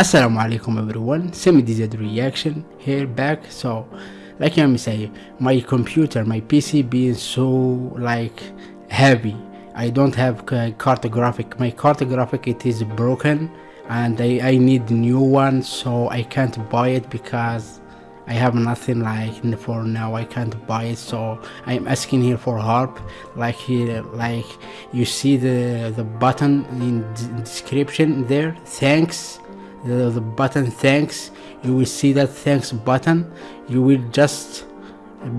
Assalamu alaikum everyone, Semi DZ reaction here back. So, like I'm saying, my computer, my PC being so like heavy. I don't have cartographic. My cartographic it is broken, and I, I need new one. So I can't buy it because I have nothing like for now. I can't buy it. So I'm asking here for help. Like here, like you see the the button in description there. Thanks the, button thanks. You will see that thanks button. You will just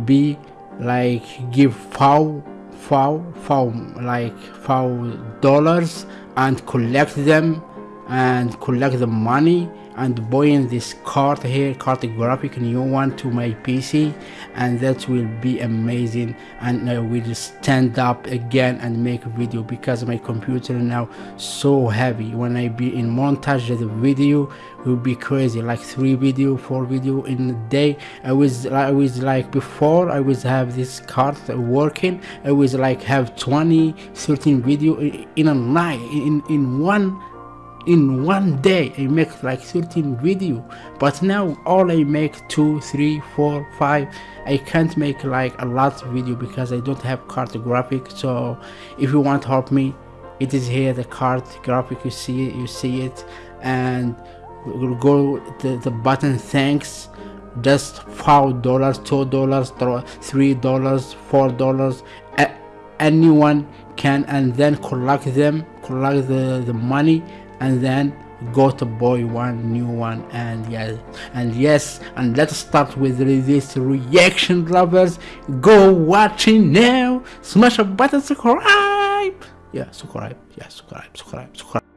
be like give foul foul foul like foul dollars and collect them and collect the money and buying this card here cartographic new one to my pc and that will be amazing. And i will stand up again and make a video because my computer now so heavy. When i be in montage the video will be crazy like three video four video in a day. I was i was like before i was have this card working i was like have 20 13 video in a night in in one in one day i make like 13 video but now all i make two three four five i can't make like a lot video because i don't have cartographic so if you want to help me it is here the card graphic you see it you see it. And we'll go the, the button thanks. Just five dollars two dollars three dollars four dollars. Anyone can and then collect them collect the the money and then go to boy one new one and yes and yes and let's start with this reaction lovers. Go watching now. Smash a button subscribe. Yeah subscribe. Yeah subscribe subscribe subscribe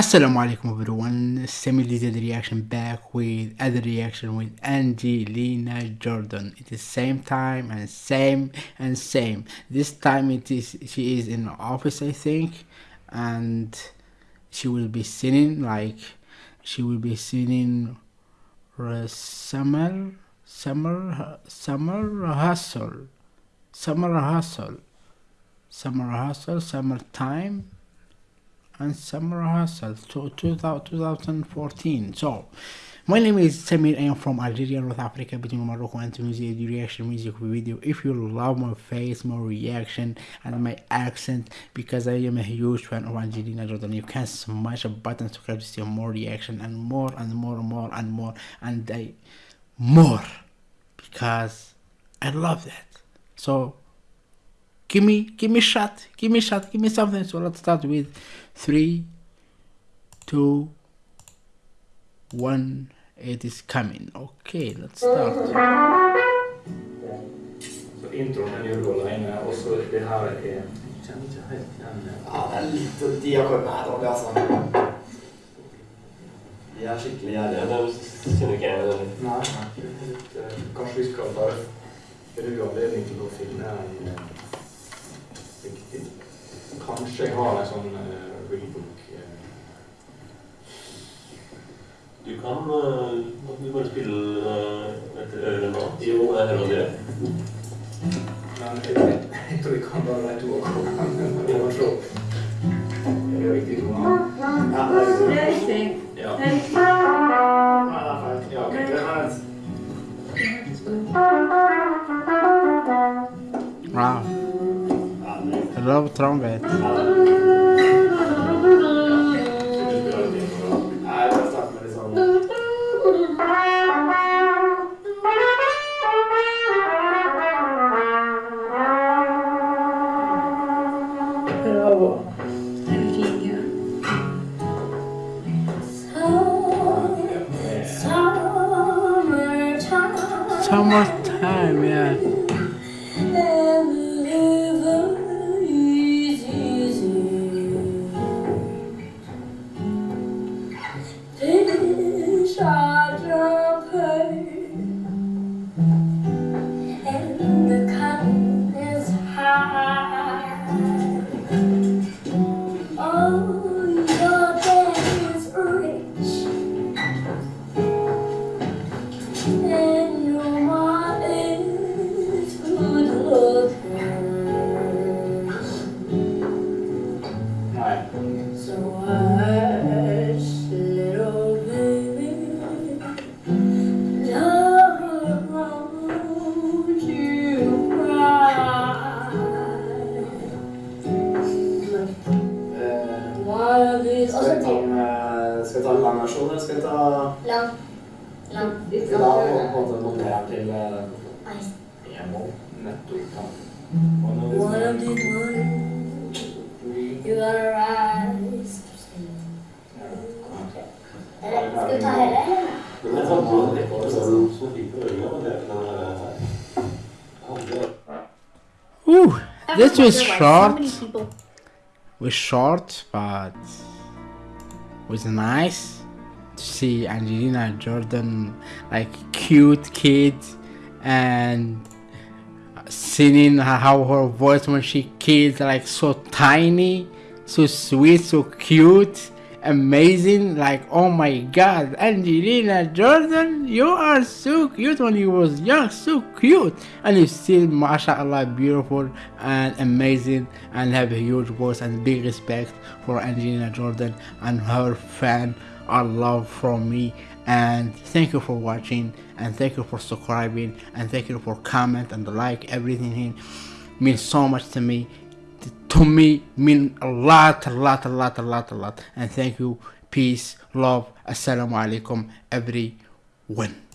Assalamu alaikum everyone, Semi did reaction back with other reaction with Angelina Jordan. It is same time and same and same. This time it is she is in office I think and she will be singing like she will be singing uh, summer summer summer hustle summer hustle summer hustle summertime and Summer Hustle to 2014. So, my name is Samir. I am from Algeria, North Africa, between Morocco and Tunisia. The reaction music video. If you love my face, my reaction, and my accent, because I am a huge fan of Angelina Jordan, you can smash a button to subscribe to see more reaction and more and more and more and more and I more because I love that. So give me give me a shot give me a shot give me something so let's start with three two one it is coming okay let's start så intron är ju då inne och så det här är känner inte helt igen Ja, det er litt diakonær og altså. De er skikkelig gjerrige. Det kjenner ikke jeg igjen. Nei, litt, eh, kanskje vi skal bare bruke anledning til å finne en riktig Kanskje jeg har en sånn uh, rebook uh, Du kan uh, du bare spille uh, etter øret nå. Jo, jeg hører det. Men jeg, jeg tror vi kan bare de to akkordene. Er det riktig? Ja, det er riktig. Ja. Det er riktig. Nei, det er feil. Ja, okay. Det er feil. wow Ja, love trumpet Nei, jeg skal starte med litt sånn Bravo. Det er And the cotton is high. Oh, lang versjon, eller skal vi ta Lang. Lang. Skal vi da på en måte modellere den til eh, e-moll? Nettopp. Ja. One of these mornings, you gotta rise to sleep. Eller, skal vi ta hele, eller? Men jeg fant jo det var sånn på øynene, men det er den Ooh, this was short. many er people. was short, but was nice to see Angelina Jordan, like cute kid, and singing how her voice when she kids like so tiny, so sweet, so cute, amazing. Like oh my God, Angelina Jordan, you are so cute when you was young, so cute, and you still, mashallah, beautiful and amazing, and have a huge voice and big respect for Angelina Jordan and her fan. Our love from me. And thank you for watching and thank you for subscribing and thank you for comment and like everything means so much to me. To me mean a lot a lot a lot a lot a lot. And thank you. Peace love assalamu alaikum everyone